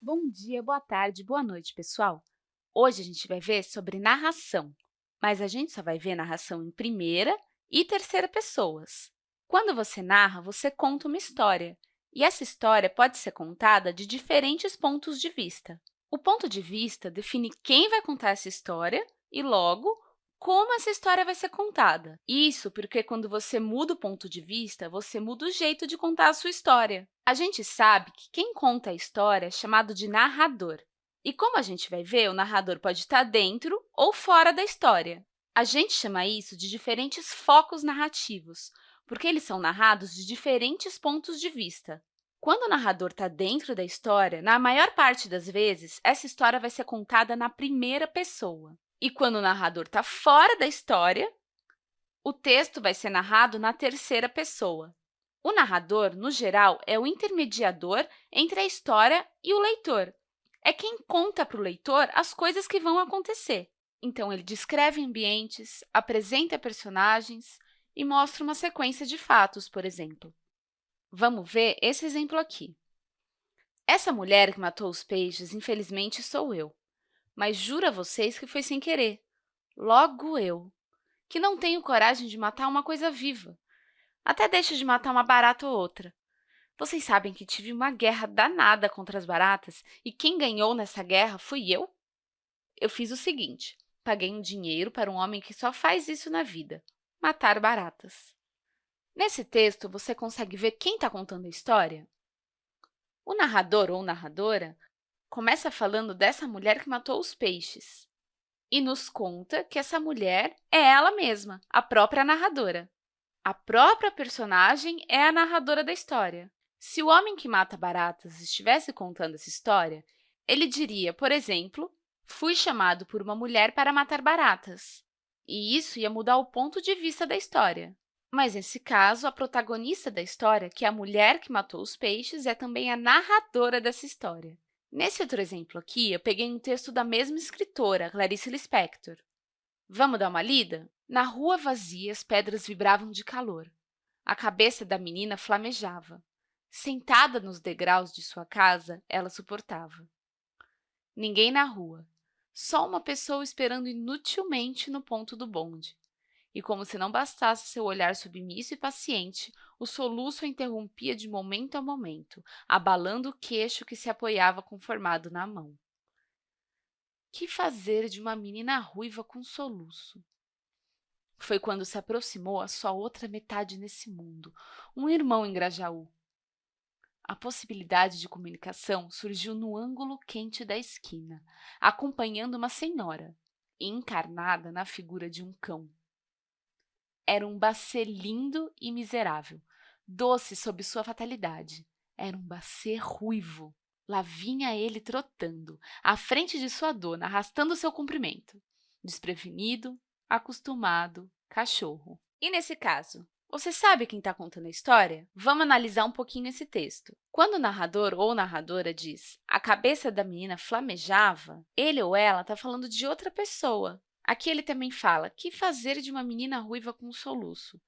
Bom dia, boa tarde, boa noite, pessoal! Hoje a gente vai ver sobre narração, mas a gente só vai ver narração em primeira e terceira pessoas. Quando você narra, você conta uma história, e essa história pode ser contada de diferentes pontos de vista. O ponto de vista define quem vai contar essa história e, logo, como essa história vai ser contada. Isso porque, quando você muda o ponto de vista, você muda o jeito de contar a sua história. A gente sabe que quem conta a história é chamado de narrador. E, como a gente vai ver, o narrador pode estar dentro ou fora da história. A gente chama isso de diferentes focos narrativos, porque eles são narrados de diferentes pontos de vista. Quando o narrador está dentro da história, na maior parte das vezes, essa história vai ser contada na primeira pessoa. E quando o narrador está fora da história, o texto vai ser narrado na terceira pessoa. O narrador, no geral, é o intermediador entre a história e o leitor. É quem conta para o leitor as coisas que vão acontecer. Então, ele descreve ambientes, apresenta personagens e mostra uma sequência de fatos, por exemplo. Vamos ver esse exemplo aqui. Essa mulher que matou os peixes, infelizmente, sou eu mas juro a vocês que foi sem querer. Logo eu, que não tenho coragem de matar uma coisa viva. Até deixo de matar uma barata ou outra. Vocês sabem que tive uma guerra danada contra as baratas e quem ganhou nessa guerra fui eu? Eu fiz o seguinte, paguei um dinheiro para um homem que só faz isso na vida, matar baratas. Nesse texto, você consegue ver quem está contando a história? O narrador ou narradora começa falando dessa mulher que matou os peixes e nos conta que essa mulher é ela mesma, a própria narradora. A própria personagem é a narradora da história. Se o homem que mata baratas estivesse contando essa história, ele diria, por exemplo, fui chamado por uma mulher para matar baratas. E isso ia mudar o ponto de vista da história. Mas, nesse caso, a protagonista da história, que é a mulher que matou os peixes, é também a narradora dessa história. Nesse outro exemplo aqui, eu peguei um texto da mesma escritora, Clarice Lispector. Vamos dar uma lida? Na rua vazia, as pedras vibravam de calor. A cabeça da menina flamejava. Sentada nos degraus de sua casa, ela suportava. Ninguém na rua, só uma pessoa esperando inutilmente no ponto do bonde. E como se não bastasse seu olhar submisso e paciente, o soluço a interrompia de momento a momento, abalando o queixo que se apoiava conformado na mão. Que fazer de uma menina ruiva com soluço? Foi quando se aproximou a sua outra metade nesse mundo, um irmão em Grajaú. A possibilidade de comunicação surgiu no ângulo quente da esquina, acompanhando uma senhora, encarnada na figura de um cão era um bacê lindo e miserável, doce sob sua fatalidade. Era um bacê ruivo. Lá vinha ele trotando, à frente de sua dona, arrastando seu comprimento. Desprevenido, acostumado, cachorro. E nesse caso, você sabe quem está contando a história? Vamos analisar um pouquinho esse texto. Quando o narrador ou narradora diz a cabeça da menina flamejava, ele ou ela está falando de outra pessoa, Aqui ele também fala, que fazer de uma menina ruiva com um soluço?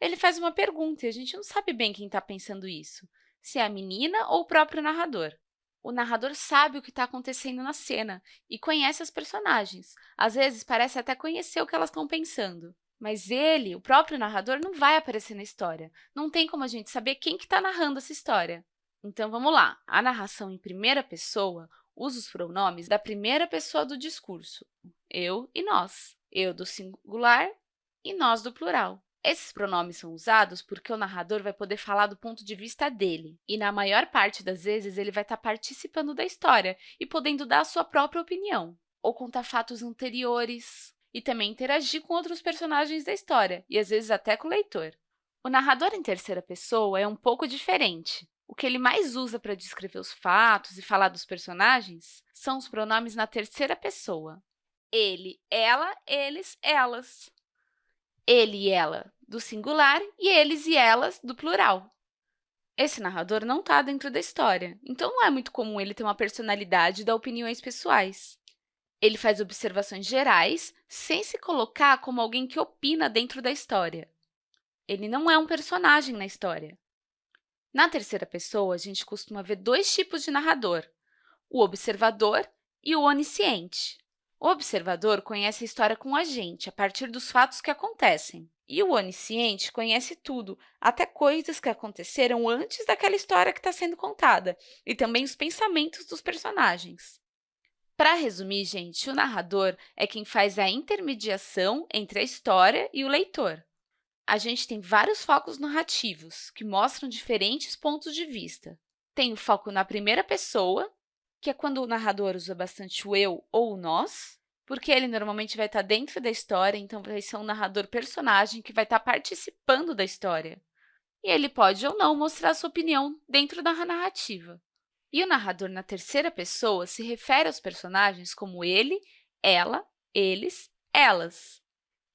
Ele faz uma pergunta e a gente não sabe bem quem está pensando isso, se é a menina ou o próprio narrador. O narrador sabe o que está acontecendo na cena e conhece as personagens. Às vezes, parece até conhecer o que elas estão pensando. Mas ele, o próprio narrador, não vai aparecer na história. Não tem como a gente saber quem está narrando essa história. Então, vamos lá. A narração em primeira pessoa usa os pronomes da primeira pessoa do discurso, eu e nós, eu do singular e nós do plural. Esses pronomes são usados porque o narrador vai poder falar do ponto de vista dele, e na maior parte das vezes ele vai estar participando da história e podendo dar a sua própria opinião, ou contar fatos anteriores, e também interagir com outros personagens da história, e às vezes até com o leitor. O narrador em terceira pessoa é um pouco diferente. O que ele mais usa para descrever os fatos e falar dos personagens são os pronomes na terceira pessoa. Ele, ela, eles, elas. Ele e ela, do singular, e eles e elas, do plural. Esse narrador não está dentro da história, então não é muito comum ele ter uma personalidade e dar opiniões pessoais. Ele faz observações gerais, sem se colocar como alguém que opina dentro da história. Ele não é um personagem na história. Na terceira pessoa, a gente costuma ver dois tipos de narrador. o observador e o onisciente. O observador conhece a história com a gente, a partir dos fatos que acontecem. E o onisciente conhece tudo, até coisas que aconteceram antes daquela história que está sendo contada, e também os pensamentos dos personagens. Para resumir, gente, o narrador é quem faz a intermediação entre a história e o leitor. A gente tem vários focos narrativos, que mostram diferentes pontos de vista. Tem o foco na primeira pessoa, que é quando o narrador usa bastante o eu ou o nós, porque ele normalmente vai estar dentro da história, então vai ser um narrador personagem que vai estar participando da história. E ele pode ou não mostrar sua opinião dentro da narrativa. E o narrador na terceira pessoa se refere aos personagens como ele, ela, eles, elas.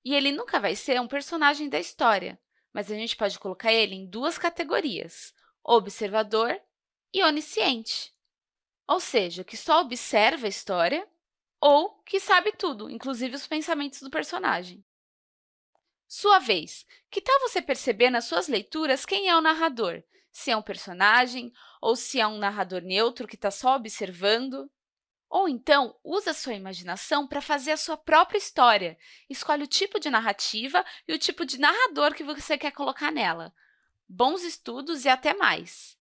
E ele nunca vai ser um personagem da história, mas a gente pode colocar ele em duas categorias, observador e onisciente ou seja, que só observa a história ou que sabe tudo, inclusive os pensamentos do personagem. Sua vez, que tal você perceber nas suas leituras quem é o narrador? Se é um personagem ou se é um narrador neutro que está só observando? Ou então, usa sua imaginação para fazer a sua própria história. Escolhe o tipo de narrativa e o tipo de narrador que você quer colocar nela. Bons estudos e até mais!